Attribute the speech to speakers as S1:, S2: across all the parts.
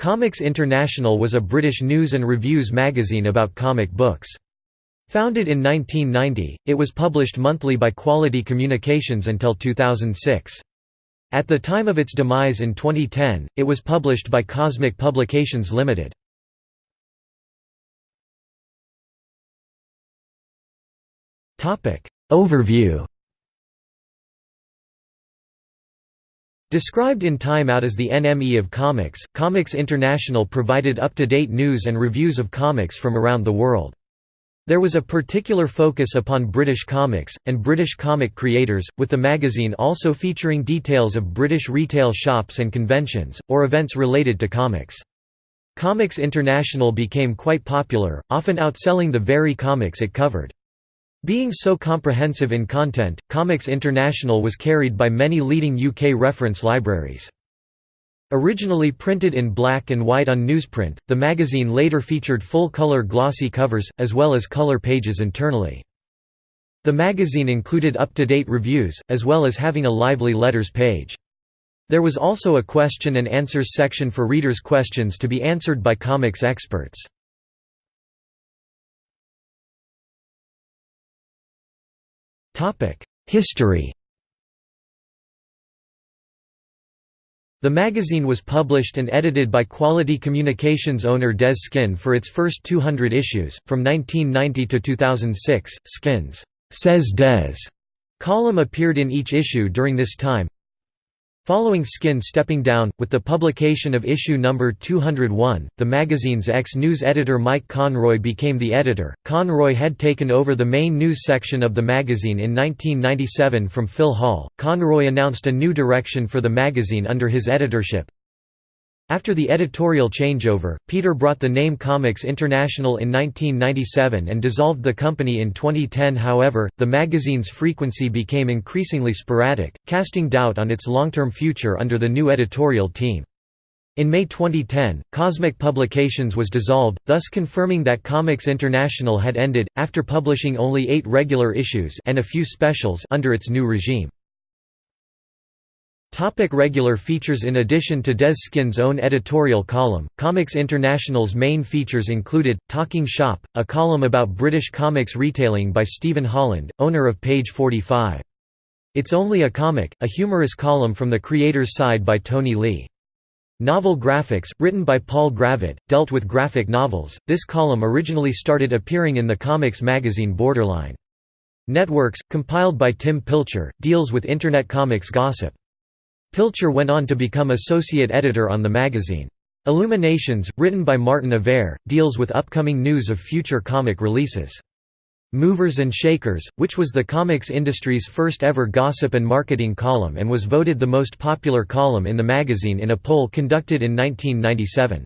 S1: Comics International was a British news and reviews magazine about comic books. Founded in 1990, it was published monthly by Quality Communications until 2006. At the time of its demise in 2010, it was published by Cosmic Publications Limited. Overview Described in Time Out as the NME of comics, Comics International provided up-to-date news and reviews of comics from around the world. There was a particular focus upon British comics, and British comic creators, with the magazine also featuring details of British retail shops and conventions, or events related to comics. Comics International became quite popular, often outselling the very comics it covered. Being so comprehensive in content, Comics International was carried by many leading UK reference libraries. Originally printed in black and white on newsprint, the magazine later featured full-color glossy covers, as well as color pages internally. The magazine included up-to-date reviews, as well as having a lively letters page. There was also a question and answers section for readers' questions to be answered by comics experts. History The magazine was published and edited by Quality Communications owner Dez Skinn for its first 200 issues. From 1990 to 2006, Skinn's Says Dez column appeared in each issue during this time. Following Skinn stepping down, with the publication of issue number 201, the magazine's ex-news editor Mike Conroy became the editor. Conroy had taken over the main news section of the magazine in 1997 from Phil Hall. Conroy announced a new direction for the magazine under his editorship. After the editorial changeover, Peter brought the name Comics International in 1997 and dissolved the company in 2010 however, the magazine's frequency became increasingly sporadic, casting doubt on its long-term future under the new editorial team. In May 2010, Cosmic Publications was dissolved, thus confirming that Comics International had ended, after publishing only eight regular issues and a few specials under its new regime. Topic regular features In addition to Dez Skinn's own editorial column, Comics International's main features included, Talking Shop, a column about British comics retailing by Stephen Holland, owner of Page 45. It's Only a Comic, a humorous column from the creator's side by Tony Lee. Novel Graphics, written by Paul Gravett, dealt with graphic novels. This column originally started appearing in the comics magazine Borderline. Networks, compiled by Tim Pilcher, deals with Internet comics gossip. Pilcher went on to become associate editor on the magazine. Illuminations, written by Martin Avare, deals with upcoming news of future comic releases. Movers and Shakers, which was the comics industry's first ever gossip and marketing column and was voted the most popular column in the magazine in a poll conducted in 1997.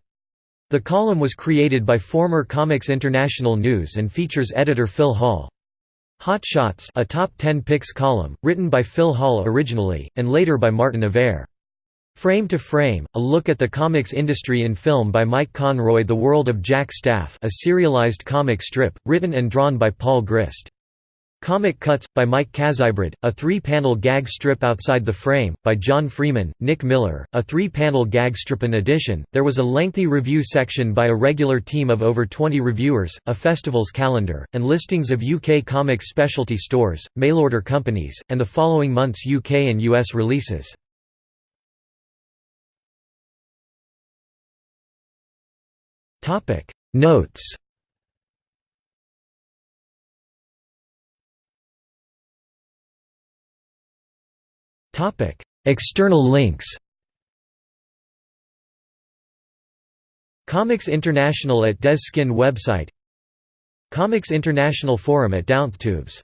S1: The column was created by former Comics International News and features editor Phil Hall. Hot Shots a top 10 picks column, written by Phil Hall originally, and later by Martin Avare. Frame to Frame, a look at the comics industry in film by Mike Conroy The World of Jack Staff a serialized comic strip, written and drawn by Paul Grist. Comic Cuts, by Mike Kazybrid, a three-panel gag strip outside the frame, by John Freeman, Nick Miller, a three-panel gag strip. In addition, there was a lengthy review section by a regular team of over 20 reviewers, a festival's calendar, and listings of UK comics specialty stores, mail-order companies, and the following month's UK and US releases. Notes Topic: External links. Comics International at Dez Skinn website Comics International Forum at Downtubes